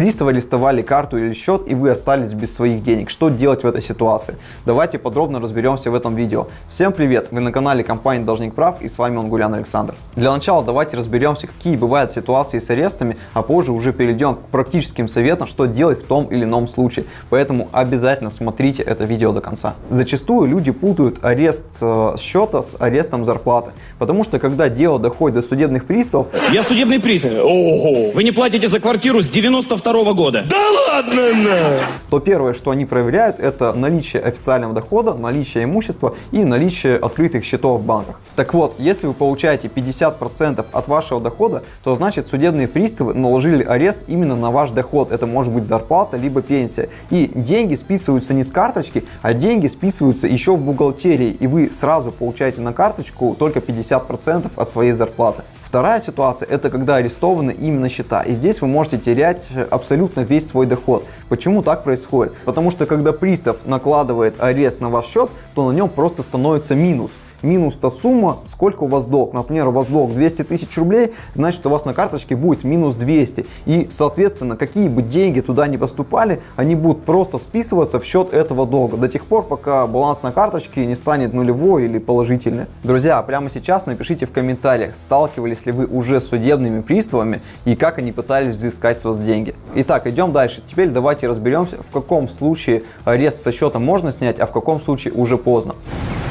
Приставы арестовали карту или счет и вы остались без своих денег. Что делать в этой ситуации? Давайте подробно разберемся в этом видео. Всем привет! Вы на канале компании Должник Прав и с вами Онгулян Александр. Для начала давайте разберемся, какие бывают ситуации с арестами, а позже уже перейдем к практическим советам, что делать в том или ином случае. Поэтому обязательно смотрите это видео до конца. Зачастую люди путают арест э, счета с арестом зарплаты, потому что когда дело доходит до судебных приставов... Я судебный пристав. Ого! Вы не платите за квартиру с 92 -го года. Да ладно, на! То первое, что они проверяют, это наличие официального дохода, наличие имущества и наличие открытых счетов в банках. Так вот, если вы получаете 50% от вашего дохода, то значит судебные приставы наложили арест именно на ваш доход. Это может быть зарплата, либо пенсия. И деньги списываются не с карточки, а деньги списываются еще в бухгалтерии. И вы сразу получаете на карточку только 50% от своей зарплаты. Вторая ситуация – это когда арестованы именно счета. И здесь вы можете терять абсолютно весь свой доход. Почему так происходит? Потому что когда пристав накладывает арест на ваш счет, то на нем просто становится минус минус та сумма, сколько у вас долг. Например, у вас долг 200 тысяч рублей, значит у вас на карточке будет минус 200. И, соответственно, какие бы деньги туда не поступали, они будут просто списываться в счет этого долга. До тех пор, пока баланс на карточке не станет нулевой или положительный. Друзья, прямо сейчас напишите в комментариях, сталкивались ли вы уже с судебными приставами и как они пытались взыскать с вас деньги. Итак, идем дальше. Теперь давайте разберемся, в каком случае арест со счета можно снять, а в каком случае уже поздно.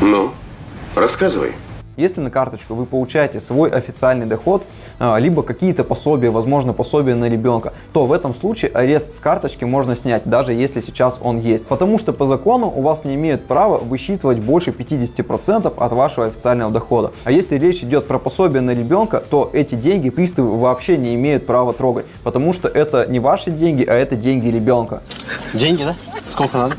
Ну? Рассказывай. Если на карточку вы получаете свой официальный доход, а, либо какие-то пособия, возможно пособия на ребенка, то в этом случае арест с карточки можно снять, даже если сейчас он есть. Потому что по закону у вас не имеют права высчитывать больше 50% от вашего официального дохода. А если речь идет про пособие на ребенка, то эти деньги приставы вообще не имеют права трогать, потому что это не ваши деньги, а это деньги ребенка. Деньги, да? Сколько надо?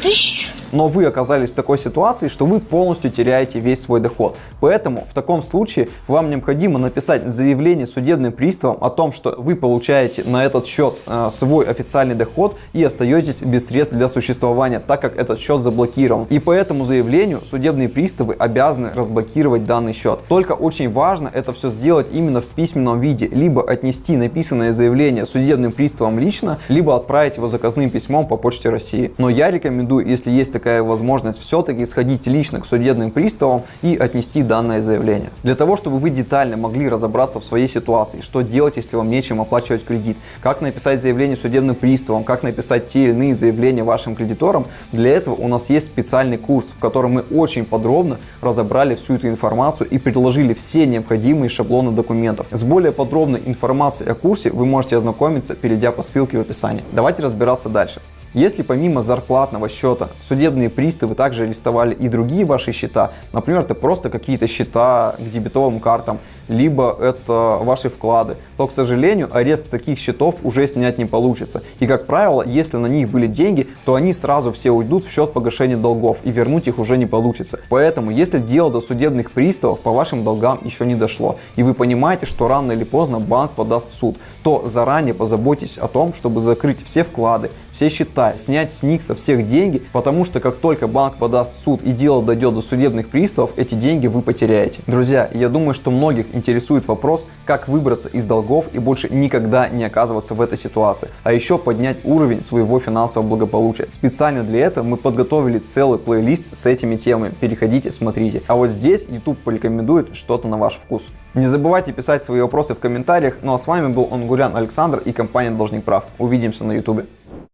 Тысячу но вы оказались в такой ситуации, что вы полностью теряете весь свой доход. Поэтому в таком случае вам необходимо написать заявление судебным приставам о том, что вы получаете на этот счет э, свой официальный доход и остаетесь без средств для существования, так как этот счет заблокирован. И по этому заявлению судебные приставы обязаны разблокировать данный счет. Только очень важно это все сделать именно в письменном виде, либо отнести написанное заявление судебным приставам лично, либо отправить его заказным письмом по почте России. Но я рекомендую, если есть такая такая возможность все-таки сходить лично к судебным приставам и отнести данное заявление. Для того, чтобы вы детально могли разобраться в своей ситуации, что делать, если вам нечем оплачивать кредит, как написать заявление судебным приставам, как написать те или иные заявления вашим кредиторам, для этого у нас есть специальный курс, в котором мы очень подробно разобрали всю эту информацию и предложили все необходимые шаблоны документов. С более подробной информацией о курсе вы можете ознакомиться, перейдя по ссылке в описании. Давайте разбираться дальше. Если помимо зарплатного счета судебные приставы также арестовали и другие ваши счета, например, это просто какие-то счета к дебетовым картам, либо это ваши вклады, то, к сожалению, арест таких счетов уже снять не получится. И, как правило, если на них были деньги, то они сразу все уйдут в счет погашения долгов, и вернуть их уже не получится. Поэтому, если дело до судебных приставов по вашим долгам еще не дошло, и вы понимаете, что рано или поздно банк подаст в суд, то заранее позаботьтесь о том, чтобы закрыть все вклады, все счета, снять с них со всех деньги, потому что как только банк подаст в суд и дело дойдет до судебных приставов, эти деньги вы потеряете. Друзья, я думаю, что многих интересует вопрос, как выбраться из долгов и больше никогда не оказываться в этой ситуации, а еще поднять уровень своего финансового благополучия. Специально для этого мы подготовили целый плейлист с этими темами. Переходите, смотрите. А вот здесь YouTube порекомендует что-то на ваш вкус. Не забывайте писать свои вопросы в комментариях. Ну а с вами был Онгурян Александр и компания Должник Прав. Увидимся на YouTube.